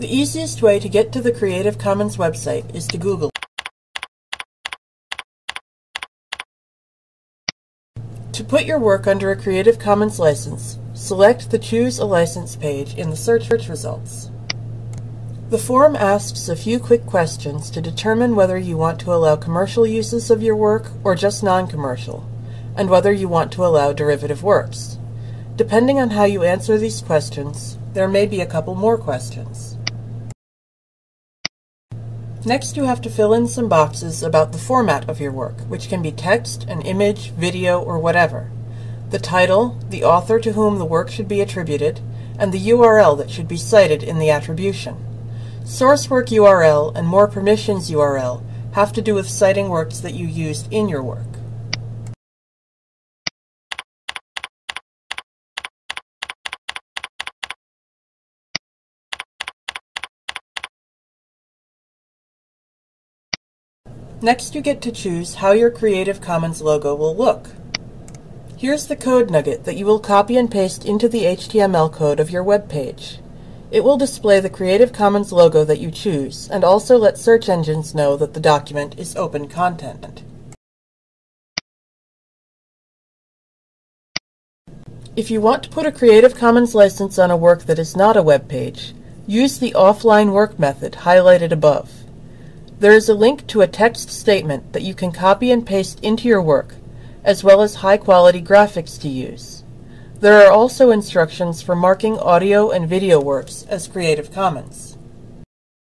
The easiest way to get to the Creative Commons website is to Google. To put your work under a Creative Commons license, select the Choose a License page in the search results. The form asks a few quick questions to determine whether you want to allow commercial uses of your work or just non-commercial, and whether you want to allow derivative works. Depending on how you answer these questions, there may be a couple more questions. Next you have to fill in some boxes about the format of your work, which can be text, an image, video, or whatever. The title, the author to whom the work should be attributed, and the URL that should be cited in the attribution. Sourcework URL and more permissions URL have to do with citing works that you used in your work. Next you get to choose how your Creative Commons logo will look. Here's the code nugget that you will copy and paste into the HTML code of your web page. It will display the Creative Commons logo that you choose and also let search engines know that the document is open content. If you want to put a Creative Commons license on a work that is not a web page, use the offline work method highlighted above. There is a link to a text statement that you can copy and paste into your work, as well as high-quality graphics to use. There are also instructions for marking audio and video works as Creative Commons.